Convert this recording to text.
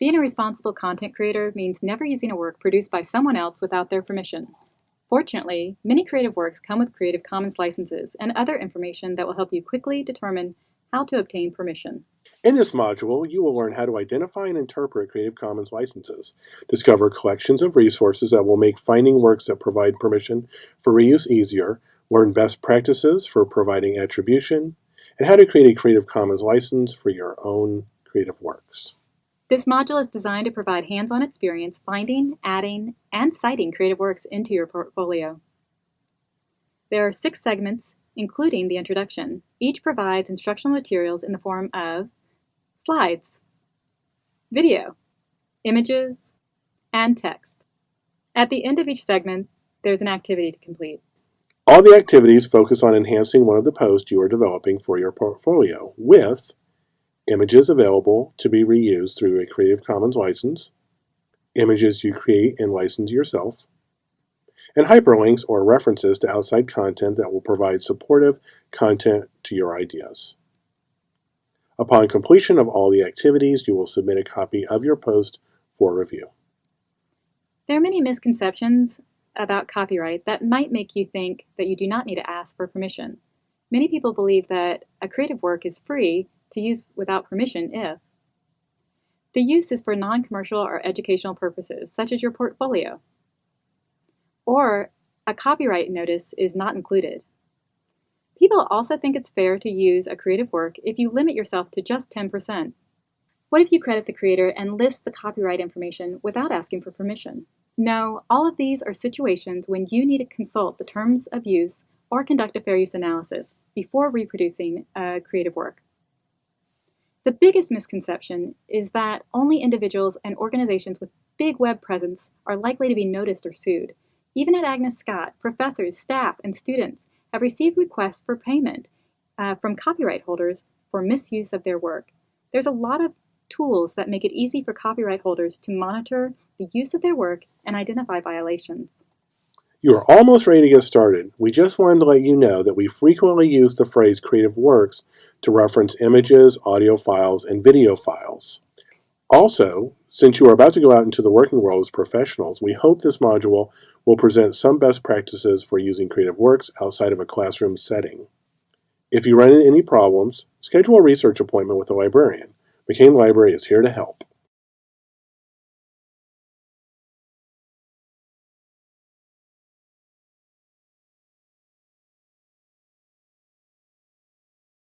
Being a responsible content creator means never using a work produced by someone else without their permission. Fortunately, many creative works come with Creative Commons licenses and other information that will help you quickly determine how to obtain permission. In this module, you will learn how to identify and interpret Creative Commons licenses, discover collections of resources that will make finding works that provide permission for reuse easier, learn best practices for providing attribution, and how to create a Creative Commons license for your own creative works. This module is designed to provide hands-on experience finding, adding, and citing creative works into your portfolio. There are six segments, including the introduction. Each provides instructional materials in the form of slides, video, images, and text. At the end of each segment, there's an activity to complete. All the activities focus on enhancing one of the posts you are developing for your portfolio with images available to be reused through a Creative Commons license, images you create and license yourself, and hyperlinks or references to outside content that will provide supportive content to your ideas. Upon completion of all the activities, you will submit a copy of your post for review. There are many misconceptions about copyright that might make you think that you do not need to ask for permission. Many people believe that a creative work is free to use without permission if the use is for non-commercial or educational purposes, such as your portfolio, or a copyright notice is not included. People also think it's fair to use a creative work if you limit yourself to just 10%. What if you credit the creator and list the copyright information without asking for permission? No, all of these are situations when you need to consult the terms of use or conduct a fair use analysis before reproducing a creative work. The biggest misconception is that only individuals and organizations with big web presence are likely to be noticed or sued. Even at Agnes Scott, professors, staff, and students have received requests for payment uh, from copyright holders for misuse of their work. There's a lot of tools that make it easy for copyright holders to monitor the use of their work and identify violations. You are almost ready to get started. We just wanted to let you know that we frequently use the phrase creative works to reference images, audio files, and video files. Also, since you are about to go out into the working world as professionals, we hope this module will present some best practices for using creative works outside of a classroom setting. If you run into any problems, schedule a research appointment with a librarian. McCain Library is here to help.